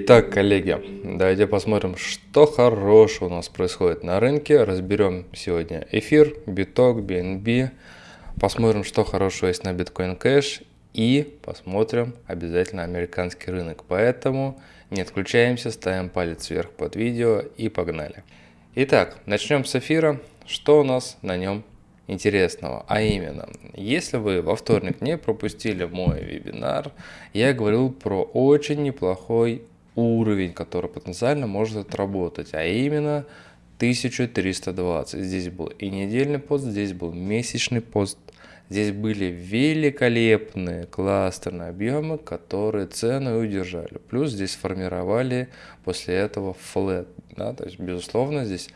Итак, коллеги, давайте посмотрим, что хорошего у нас происходит на рынке. Разберем сегодня эфир, биток, BNB. Посмотрим, что хорошего есть на Bitcoin Cash. И посмотрим обязательно американский рынок. Поэтому не отключаемся, ставим палец вверх под видео и погнали. Итак, начнем с эфира. Что у нас на нем интересного. А именно, если вы во вторник не пропустили мой вебинар, я говорил про очень неплохой уровень, который потенциально может отработать, а именно 1320. Здесь был и недельный пост, здесь был месячный пост. Здесь были великолепные кластерные объемы, которые цену удержали. Плюс здесь формировали после этого флет. Да? То есть, безусловно, здесь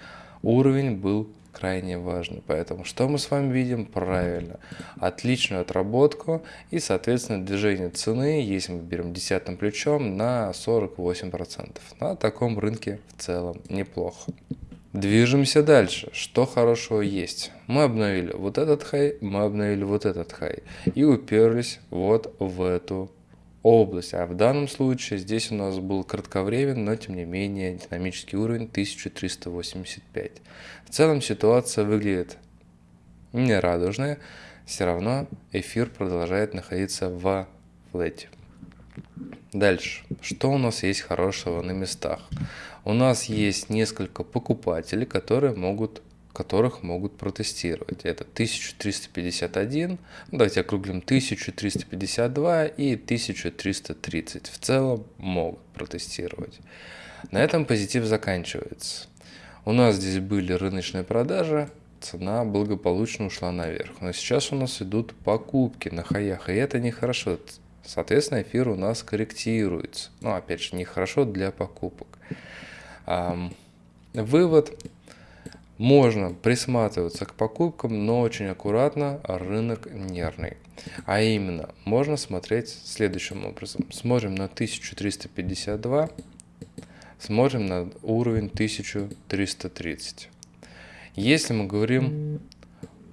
уровень был крайне важно. Поэтому что мы с вами видим? Правильно. Отличную отработку и, соответственно, движение цены, если мы берем десятым плечом, на 48%. На таком рынке в целом неплохо. Движемся дальше. Что хорошего есть? Мы обновили вот этот хай, мы обновили вот этот хай. И уперлись вот в эту область. А в данном случае здесь у нас был кратковременный, но тем не менее динамический уровень 1385. В целом ситуация выглядит не радужная, все равно эфир продолжает находиться в флете. Дальше. Что у нас есть хорошего на местах? У нас есть несколько покупателей, которые могут которых могут протестировать. Это 1351, ну, давайте округлим 1352 и 1330 в целом могут протестировать. На этом позитив заканчивается. У нас здесь были рыночные продажи, цена благополучно ушла наверх. Но сейчас у нас идут покупки на хаях, и это нехорошо. Соответственно, эфир у нас корректируется. Ну, опять же, нехорошо для покупок. Вывод можно присматриваться к покупкам, но очень аккуратно, рынок нервный. А именно, можно смотреть следующим образом. Смотрим на 1352, смотрим на уровень 1330. Если мы говорим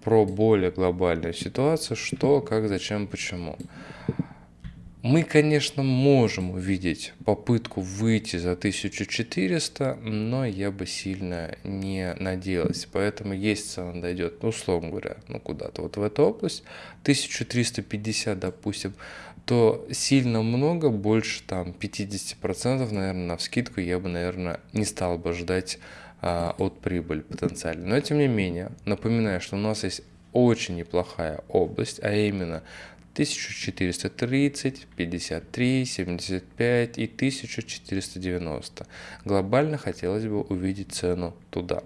про более глобальную ситуацию, что, как, зачем, почему. Мы, конечно, можем увидеть попытку выйти за 1400, но я бы сильно не надеялся. Поэтому есть цена дойдет, ну, условно говоря, ну, куда-то вот в эту область, 1350, допустим, то сильно много, больше там 50%, наверное, на вскидку я бы, наверное, не стал бы ждать а, от прибыли потенциально. Но, тем не менее, напоминаю, что у нас есть очень неплохая область, а именно 1430, 53, 75 и 1490. Глобально хотелось бы увидеть цену туда.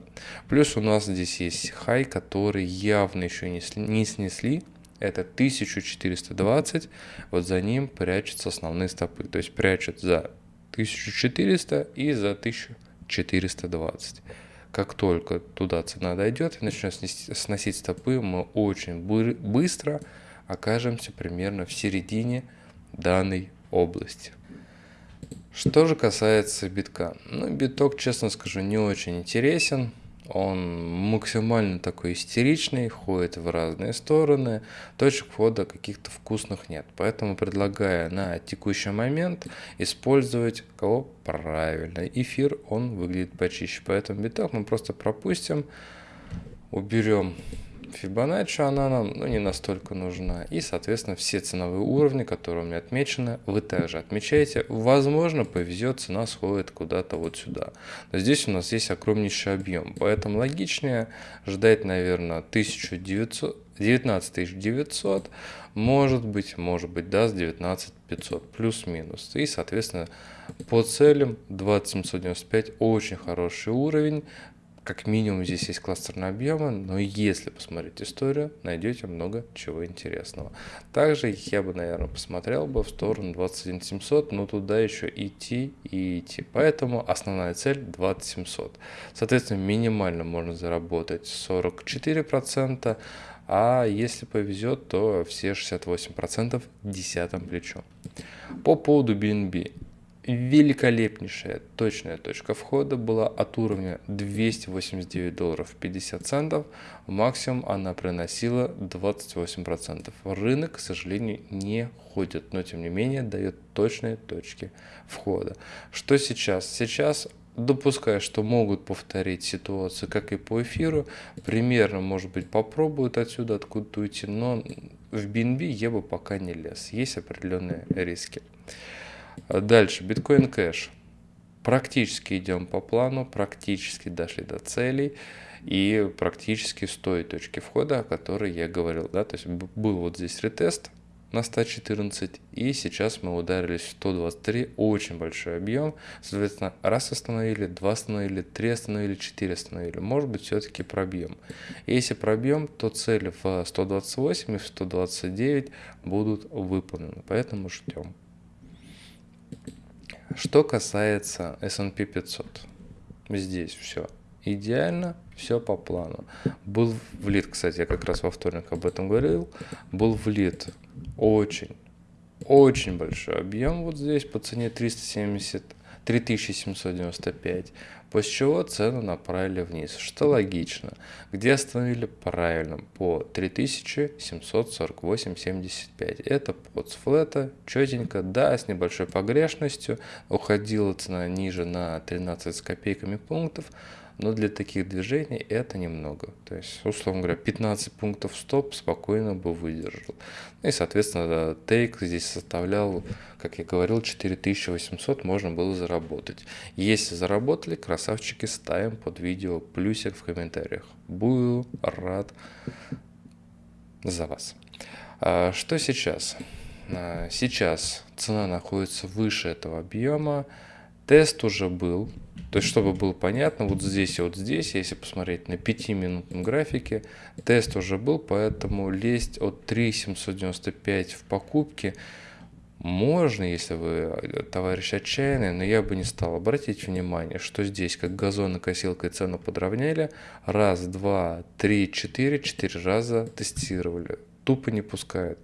Плюс у нас здесь есть хай, который явно еще не, не снесли. Это 1420. Вот за ним прячутся основные стопы. То есть прячут за 1400 и за 1420 как только туда цена дойдет и начнет сносить стопы, мы очень быстро окажемся примерно в середине данной области. Что же касается битка. Ну, биток, честно скажу, не очень интересен. Он максимально такой истеричный, ходит в разные стороны, точек входа каких-то вкусных нет. Поэтому предлагаю на текущий момент использовать кого правильно. Эфир, он выглядит почище. Поэтому биток мы просто пропустим, уберем Fibonacci она нам ну, не настолько нужна. И, соответственно, все ценовые уровни, которые у меня отмечены, вы также отмечаете. Возможно, повезет, цена сходит куда-то вот сюда. Но здесь у нас есть огромнейший объем. Поэтому логичнее ждать, наверное, 1900, 19 900, может быть, может быть, даст 19 500, плюс-минус. И, соответственно, по целям 2795 очень хороший уровень. Как минимум здесь есть кластерные объемы, но если посмотреть историю, найдете много чего интересного. Также я бы, наверное, посмотрел бы в сторону 21700, но туда еще идти и идти. Поэтому основная цель 20700. Соответственно, минимально можно заработать 44%, а если повезет, то все 68% десятым плечом. По поводу BNB. Великолепнейшая точная точка входа была от уровня 289 долларов 50 центов. Максимум она приносила 28%. Рынок, к сожалению, не ходит, но тем не менее дает точные точки входа. Что сейчас? Сейчас допуская, что могут повторить ситуацию, как и по эфиру, примерно, может быть, попробуют отсюда откуда-то уйти, но в BNB я бы пока не лез. Есть определенные риски. Дальше, биткоин кэш. Практически идем по плану, практически дошли до целей и практически с той точки входа, о которой я говорил. Да? То есть был вот здесь ретест, на 114, и сейчас мы ударились в 123, очень большой объем, соответственно, раз остановили, два остановили, три остановили, четыре остановили, может быть, все-таки пробьем. Если пробьем, то цели в 128 и в 129 будут выполнены, поэтому ждем. Что касается S&P 500, здесь все идеально, все по плану. Был влит, кстати, я как раз во вторник об этом говорил, был влит очень, очень большой объем вот здесь по цене 370, 3795, после чего цену направили вниз, что логично. Где остановили? Правильно, по 3748,75. Это под флета, четенько, да, с небольшой погрешностью, уходила цена ниже на 13 с копейками пунктов, но для таких движений это немного. То есть, условно говоря, 15 пунктов стоп спокойно бы выдержал. Ну и, соответственно, тейк здесь составлял, как я говорил, 4800 можно было заработать. Если заработали, красавчики, ставим под видео плюсик в комментариях. Буду рад за вас. А что сейчас? А, сейчас цена находится выше этого объема. Тест уже был, то есть, чтобы было понятно, вот здесь и вот здесь, если посмотреть на 5-минутном графике, тест уже был, поэтому лезть от 3,795 в покупке можно, если вы товарищ отчаянный, но я бы не стал. обратить внимание, что здесь как газонокосилкой цену подровняли, раз, два, три, четыре, четыре раза тестировали тупо не пускают.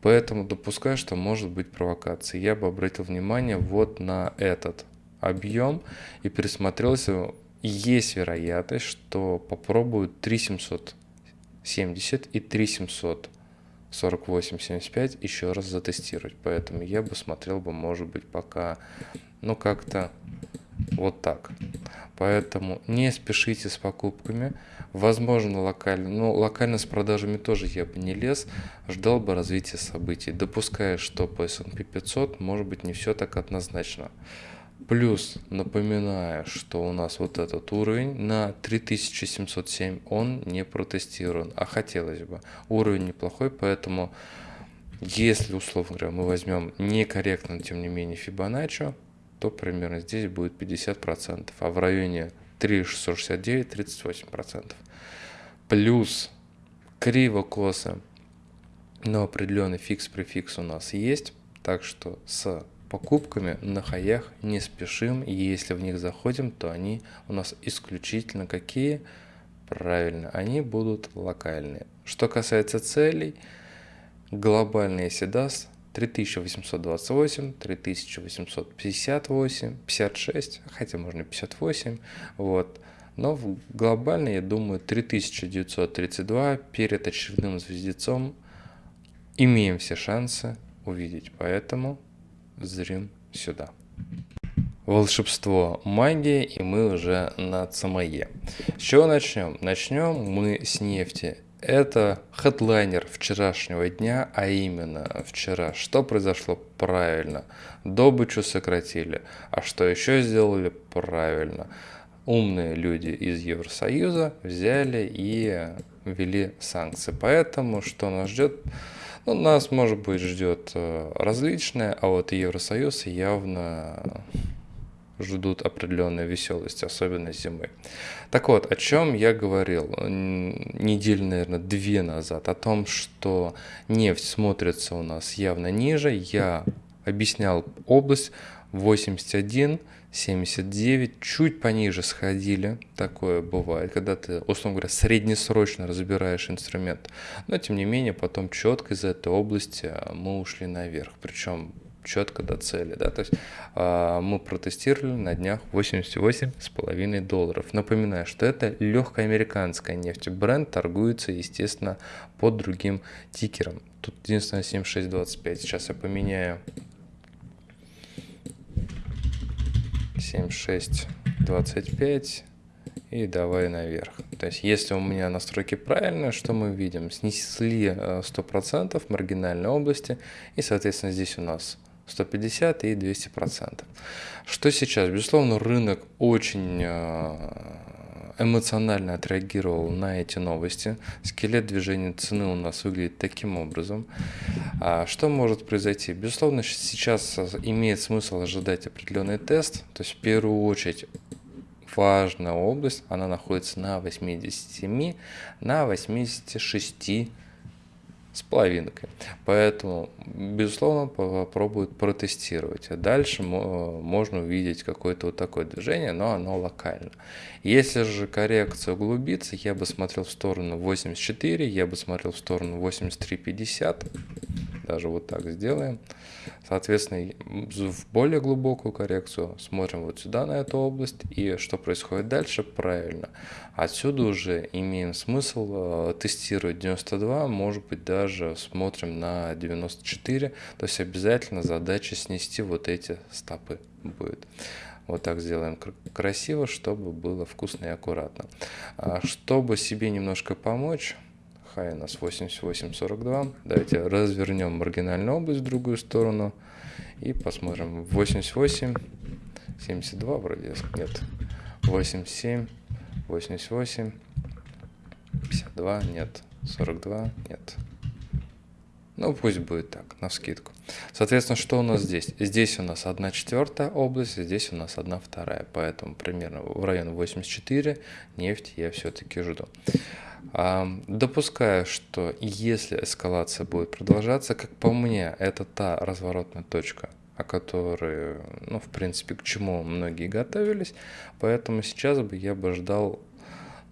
Поэтому допускаю, что может быть провокация. Я бы обратил внимание вот на этот объем и присмотрелся, есть вероятность, что попробуют 3770 и 3748-75 еще раз затестировать. Поэтому я бы смотрел бы, может быть, пока, ну, как-то вот так. Поэтому не спешите с покупками. Возможно, локально, но локально с продажами тоже я бы не лез, ждал бы развития событий, допуская, что по S&P 500 может быть не все так однозначно. Плюс напоминаю, что у нас вот этот уровень на 3707, он не протестирован, а хотелось бы. Уровень неплохой, поэтому если, условно говоря, мы возьмем некорректно, тем не менее, Фибоначчи, то примерно здесь будет 50%, а в районе 3669 38%. Плюс криво-косо, но определенный фикс-префикс у нас есть, так что с покупками на хаях не спешим, и если в них заходим, то они у нас исключительно какие? Правильно, они будут локальные. Что касается целей, глобальный если даст 3828, 3858, 56, хотя можно 58, вот. Но глобально, я думаю, 3932 перед очередным звездецом имеем все шансы увидеть. Поэтому зрим сюда. Волшебство, магия, и мы уже на ЦМЕ. С чего начнем? Начнем мы с нефти. Это хедлайнер вчерашнего дня, а именно вчера. Что произошло правильно? Добычу сократили. А что еще сделали правильно? Умные люди из Евросоюза взяли и ввели санкции. Поэтому что нас ждет? Ну, нас, может быть, ждет э, различное, а вот Евросоюз явно ждут определенной веселости, особенно зимой. Так вот, о чем я говорил неделю, наверное, две назад, о том, что нефть смотрится у нас явно ниже. Я объяснял область 81 79, чуть пониже сходили, такое бывает, когда ты, условно говоря, среднесрочно разбираешь инструмент, но тем не менее потом четко из этой области а, мы ушли наверх, причем четко до цели, да, то есть э, мы протестировали на днях 88,5 долларов. Напоминаю, что это легкая американская нефть, бренд торгуется, естественно, под другим тикером. Тут единственное 7625, сейчас я поменяю 7625 и давай наверх. То есть если у меня настройки правильные, что мы видим? Снесли 100% э, маргинальной области и соответственно здесь у нас 150 и 200 процентов. Что сейчас? Безусловно, рынок очень э, эмоционально отреагировал на эти новости. Скелет движения цены у нас выглядит таким образом. А что может произойти? Безусловно, сейчас имеет смысл ожидать определенный тест. То есть в первую очередь важная область, она находится на 87, на 86 с половинкой. Поэтому, безусловно, попробуют протестировать. А дальше можно увидеть какое-то вот такое движение, но оно локально. Если же коррекция углубится, я бы смотрел в сторону 84, я бы смотрел в сторону 83.50. Даже вот так сделаем. Соответственно, в более глубокую коррекцию смотрим вот сюда, на эту область, и что происходит дальше, правильно. Отсюда уже имеем смысл э, тестировать 92, может быть даже смотрим на 94, то есть обязательно задача снести вот эти стопы будет. Вот так сделаем красиво, чтобы было вкусно и аккуратно. А чтобы себе немножко помочь, хай у нас 88.42. Давайте развернем маргинальную область в другую сторону и посмотрим. 88, 72 вроде нет. 87, 88, 52 нет. 42 нет. Ну, пусть будет так, на скидку. Соответственно, что у нас здесь? Здесь у нас 1 четвертая область, здесь у нас 1 вторая. Поэтому примерно в районе 84 нефть я все-таки жду. Допускаю, что если эскалация будет продолжаться, как по мне, это та разворотная точка, о которой, ну, в принципе, к чему многие готовились. Поэтому сейчас бы я бы ждал,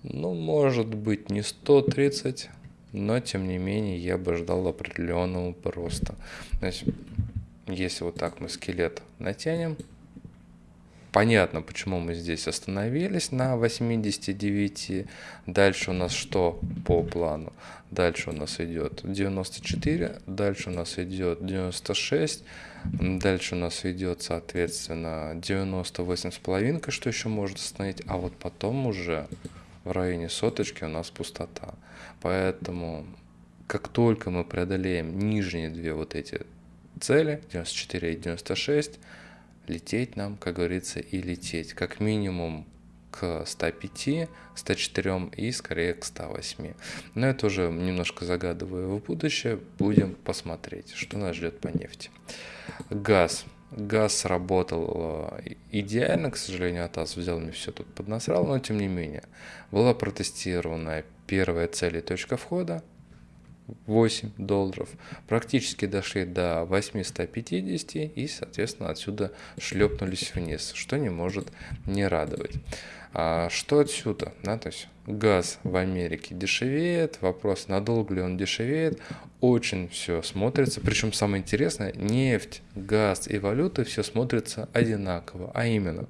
ну, может быть, не 130, но, тем не менее, я бы ждал определенного роста. То есть, если вот так мы скелет натянем, Понятно, почему мы здесь остановились на 89. Дальше у нас что по плану? Дальше у нас идет 94, дальше у нас идет 96, дальше у нас идет, соответственно, 98 с половинкой, что еще может остановить, а вот потом уже в районе соточки у нас пустота. Поэтому как только мы преодолеем нижние две вот эти цели, 94 и 96, лететь нам, как говорится, и лететь. Как минимум к 105, 104 и скорее к 108. Но это уже немножко загадываю в будущее. Будем посмотреть, что нас ждет по нефти. Газ. Газ работал э, идеально, к сожалению, АТАС взял мне все тут поднасрал, но тем не менее. Была протестирована первая цель и точка входа, 8 долларов. Практически дошли до 850 и, соответственно, отсюда шлепнулись вниз, что не может не радовать. А что отсюда? Да, то есть газ в Америке дешевеет, вопрос, надолго ли он дешевеет, очень все смотрится, причем самое интересное, нефть, газ и валюты все смотрится одинаково, а именно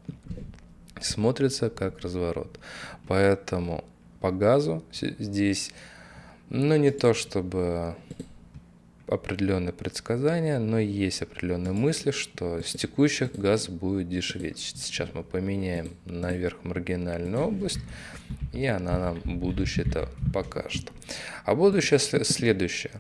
смотрится как разворот. Поэтому по газу здесь ну, не то чтобы определенные предсказания, но есть определенные мысли, что с текущих газ будет дешеветь. Сейчас мы поменяем наверх маргинальную область, и она нам будущее-то покажет. А будущее следующее.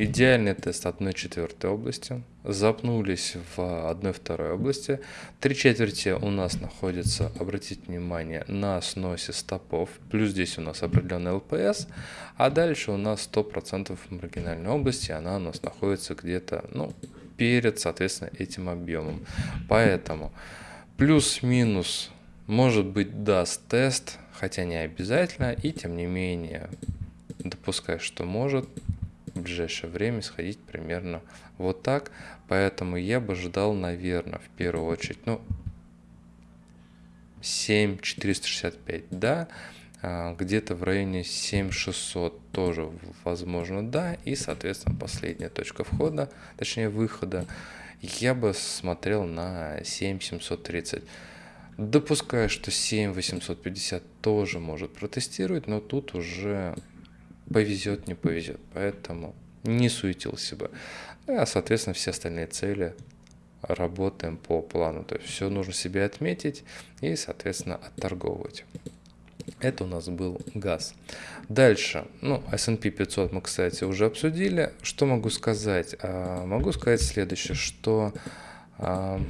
Идеальный тест 1 четвертой области. Запнулись в 1 второй области. Три четверти у нас находится, обратите внимание, на сносе стопов. Плюс здесь у нас определенный ЛПС. А дальше у нас 100% маргинальной области. Она у нас находится где-то ну, перед, соответственно, этим объемом. Поэтому плюс-минус может быть даст тест, хотя не обязательно. И тем не менее допускаю, что может в ближайшее время сходить примерно вот так. Поэтому я бы ждал, наверное, в первую очередь, ну, 7 465, да, а, где-то в районе 7600 тоже возможно да. И соответственно последняя точка входа точнее выхода я бы смотрел на 7730 допускаю что 7850 тоже может протестировать но тут уже повезет не повезет поэтому не суетился бы а соответственно все остальные цели работаем по плану то есть все нужно себе отметить и соответственно отторговывать это у нас был газ. Дальше, ну, S&P 500 мы, кстати, уже обсудили. Что могу сказать? А, могу сказать следующее, что а,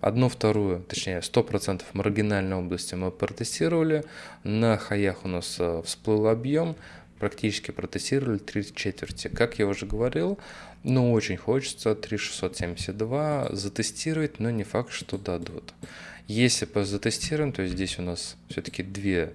одну вторую, точнее 100% маргинальной области мы протестировали. На хаях у нас а, всплыл объем, практически протестировали три четверти. Как я уже говорил, ну очень хочется 3672 затестировать, но не факт, что дадут. Если по затестируем, то здесь у нас все-таки две,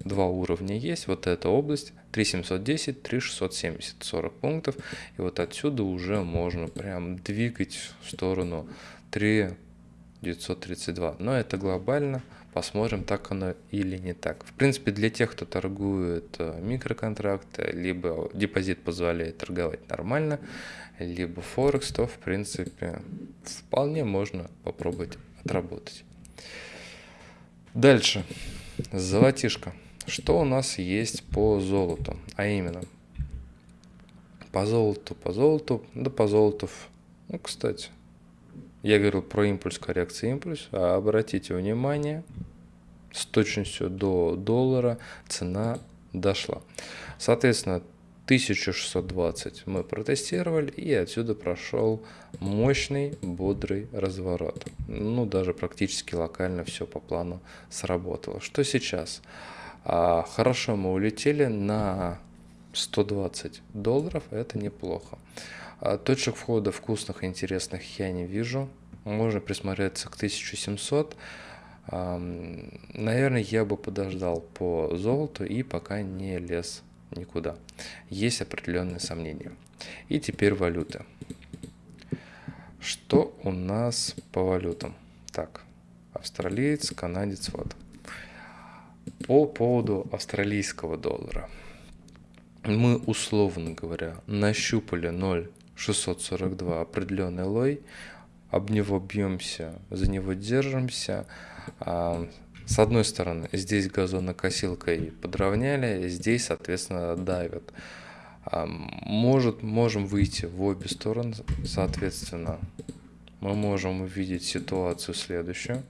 два уровня есть. Вот эта область 3710, 3670, 40 пунктов. И вот отсюда уже можно прям двигать в сторону 3932. Но это глобально. Посмотрим, так оно или не так. В принципе, для тех, кто торгует э, микроконтракты, либо депозит позволяет торговать нормально, либо Форекс, то, в принципе, вполне можно попробовать отработать. Дальше. Золотишко. Что у нас есть по золоту? А именно, по золоту, по золоту, да по золоту. Ну, кстати, я говорил про импульс коррекции импульс, а обратите внимание, с точностью до доллара цена дошла. Соответственно, 1620 мы протестировали и отсюда прошел мощный бодрый разворот. Ну даже практически локально все по плану сработало. Что сейчас? А, хорошо мы улетели на 120 долларов, это неплохо. А, точек входа вкусных и интересных я не вижу. Можно присмотреться к 1700. Наверное, я бы подождал по золоту и пока не лез никуда. Есть определенные сомнения. И теперь валюты. Что у нас по валютам? Так, австралиец, канадец, вот. По поводу австралийского доллара. Мы, условно говоря, нащупали 0,642 определенный лой, об него бьемся, за него держимся, с одной стороны, здесь газонокосилкой подровняли, здесь, соответственно, давят. А, может, можем выйти в обе стороны, соответственно, мы можем увидеть ситуацию следующую.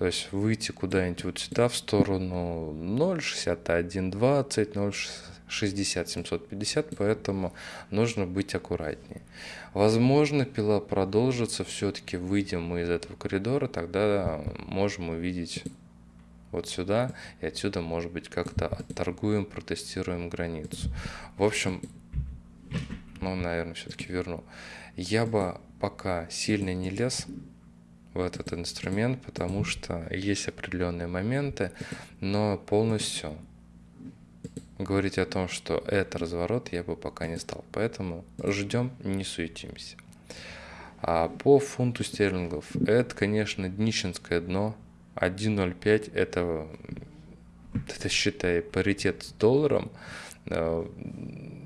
То есть выйти куда-нибудь вот сюда, в сторону 0,6120, 0,60, 750, поэтому нужно быть аккуратнее. Возможно, пила продолжится, все-таки выйдем мы из этого коридора, тогда можем увидеть вот сюда, и отсюда, может быть, как-то отторгуем, протестируем границу. В общем, ну, наверное, все-таки верну. Я бы пока сильно не лез, в этот инструмент, потому что есть определенные моменты, но полностью говорить о том, что это разворот, я бы пока не стал. Поэтому ждем, не суетимся. А по фунту стерлингов, это, конечно, днищенское дно. 1.05 это, это считай, паритет с долларом. Э,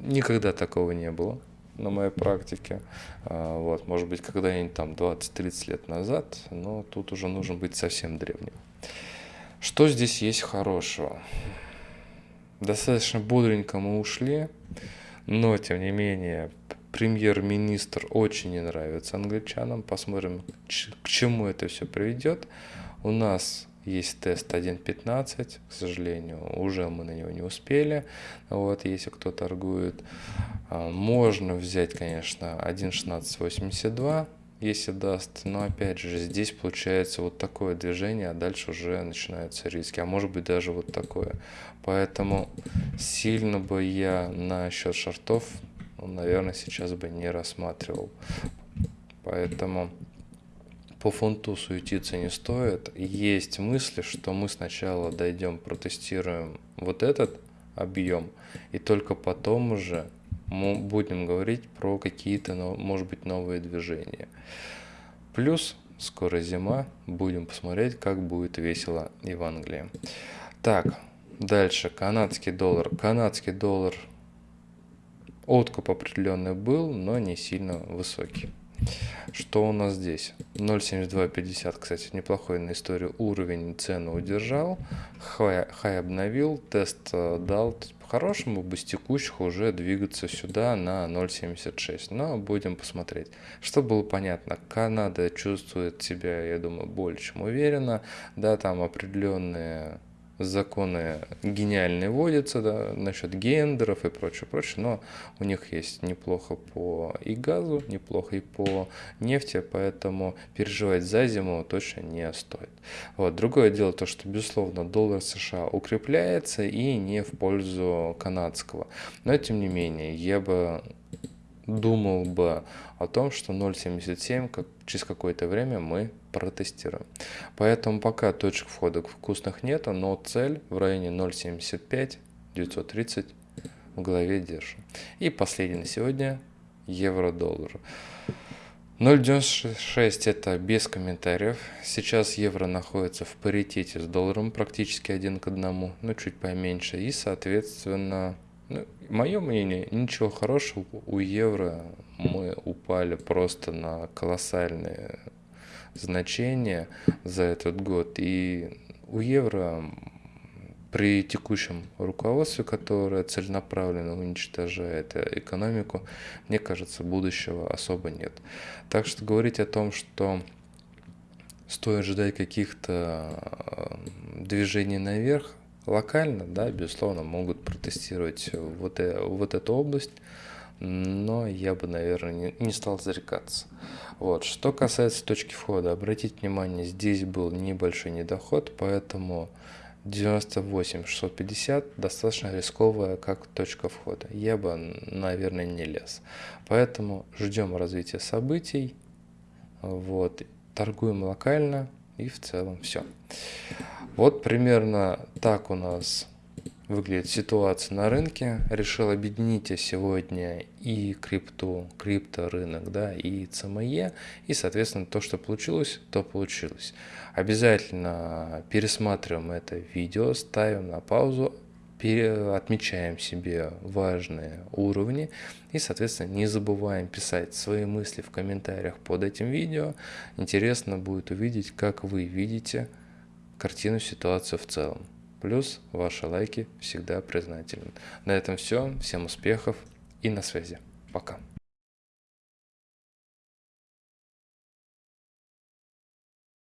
никогда такого не было на моей практике. А, вот, может быть, когда-нибудь там 20-30 лет назад, но тут уже нужно быть совсем древним. Что здесь есть хорошего? Достаточно бодренько мы ушли, но, тем не менее, премьер-министр очень не нравится англичанам. Посмотрим, к чему это все приведет. У нас есть тест 1.15, к сожалению, уже мы на него не успели. Вот, если кто торгует, а, можно взять, конечно, 1.1682, если даст. Но опять же, здесь получается вот такое движение, а дальше уже начинаются риски. А может быть даже вот такое. Поэтому сильно бы я на счет шортов, наверное, сейчас бы не рассматривал. Поэтому по фунту суетиться не стоит. Есть мысли, что мы сначала дойдем, протестируем вот этот объем, и только потом уже мы будем говорить про какие-то, может быть, новые движения. Плюс скоро зима, будем посмотреть, как будет весело и в Англии. Так, дальше канадский доллар. Канадский доллар откуп определенный был, но не сильно высокий. Что у нас здесь? 0.7250, кстати, неплохой на историю уровень цену удержал. Хай, хай обновил, тест э, дал. По-хорошему бы с текущих уже двигаться сюда на 0.76. Но будем посмотреть. Что было понятно, Канада чувствует себя, я думаю, больше чем уверенно. Да, там определенные законы гениальные вводятся да, насчет гендеров и прочее, прочее, но у них есть неплохо по и газу, неплохо и по нефти, поэтому переживать за зиму точно не стоит. Вот. Другое дело то, что, безусловно, доллар США укрепляется и не в пользу канадского, но тем не менее, я бы думал бы о том, что 0.77 как, через какое-то время мы протестируем. Поэтому пока точек входа вкусных нету, но цель в районе 0.75 930 в голове держим. И последний на сегодня евро-доллар. 0.96 это без комментариев. Сейчас евро находится в паритете с долларом практически один к одному, но чуть поменьше. И соответственно ну, мое мнение, ничего хорошего у евро мы упали просто на колоссальные значения за этот год. И у евро при текущем руководстве, которое целенаправленно уничтожает экономику, мне кажется, будущего особо нет. Так что говорить о том, что стоит ждать каких-то э, движений наверх, локально, да, безусловно, могут протестировать вот, э, вот эту область, но я бы, наверное, не, не стал зарекаться. Вот. Что касается точки входа, обратите внимание, здесь был небольшой недоход, поэтому 98 650 достаточно рисковая как точка входа. Я бы, наверное, не лез. Поэтому ждем развития событий, вот, торгуем локально и в целом все. Вот примерно так у нас выглядит ситуация на рынке. Решил объединить я сегодня и крипту, крипторынок, да, и ЦМЕ. И, соответственно, то, что получилось, то получилось. Обязательно пересматриваем это видео, ставим на паузу, отмечаем себе важные уровни и, соответственно, не забываем писать свои мысли в комментариях под этим видео. Интересно будет увидеть, как вы видите картину, ситуацию в целом. Плюс ваши лайки всегда признательны. На этом все. Всем успехов и на связи. Пока.